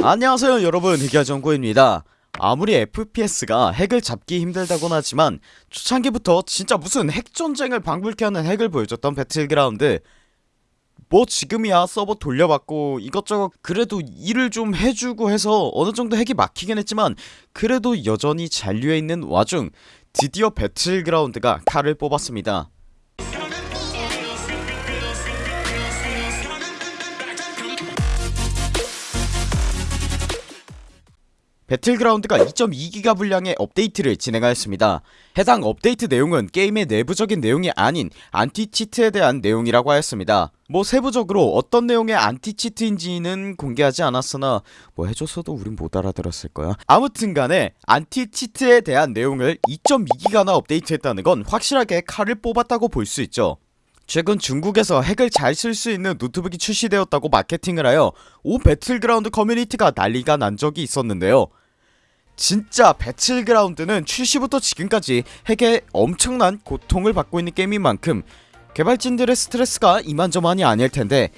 안녕하세요 여러분. 흑야정구입니다. 아무리 FPS가 핵을 잡기 힘들다곤 하지만 초창기부터 진짜 무슨 핵전쟁을 방불케 하는 핵을 보여줬던 배틀그라운드 뭐 지금이야 서버 돌려받고 이것저것 그래도 일을 좀 해주고 해서 어느정도 핵이 막히긴 했지만 그래도 여전히 잔류해 있는 와중 드디어 배틀그라운드가 칼을 뽑았습니다 배틀그라운드가 2.2기가 분량의 업데이트를 진행하였습니다. 해당 업데이트 내용은 게임의 내부적인 내용이 아닌 anti-cheat에 대한 내용이라고 하였습니다. 뭐 세부적으로 어떤 내용의 anti-cheat인지는 공개하지 않았으나 뭐 해줬어도 우린 못 알아들었을 거야. 아무튼간에 anti-cheat에 대한 내용을 2.2기가나 업데이트했다는 건 확실하게 칼을 뽑았다고 볼 수 있죠. 최근 중국에서 핵을 잘 쓸 수 있는 노트북이 출시되었다고 마케팅을 하여 오 배틀그라운드 커뮤니티가 난리가 난 적이 있었는데요 진짜 배틀그라운드는 출시부터 지금까지 핵에 엄청난 고통을 받고 있는 게임인 만큼 개발진들의 스트레스가 이만저만이 아닐텐데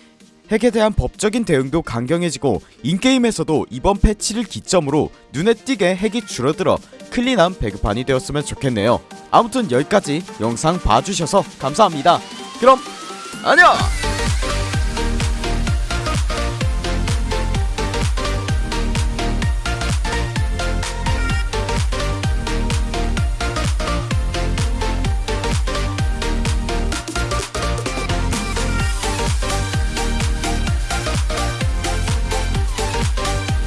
핵에 대한 법적인 대응도 강경해지고 in-game에서도 이번 패치를 기점으로 눈에 띄게 핵이 줄어들어 clean한 배그판이 되었으면 좋겠네요. 아무튼 여기까지 영상 봐주셔서 감사합니다. 그럼 안녕